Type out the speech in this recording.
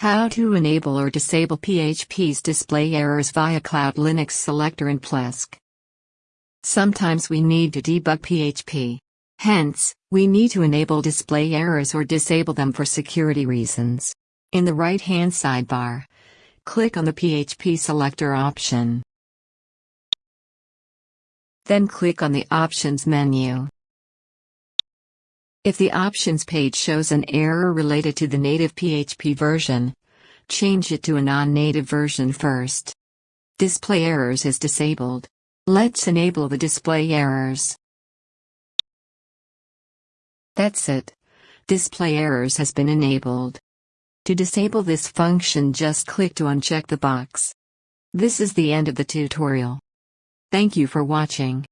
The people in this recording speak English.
How to enable or disable PHP's display errors via Cloud Linux Selector in Plesk. Sometimes we need to debug PHP. Hence, we need to enable display errors or disable them for security reasons. In the right-hand sidebar, click on the PHP selector option. Then click on the Options menu. If the Options page shows an error related to the native PHP version, change it to a non-native version first. Display errors is disabled. Let's enable the display errors. That's it. Display errors has been enabled. To disable this function just click to uncheck the box. This is the end of the tutorial. Thank you for watching.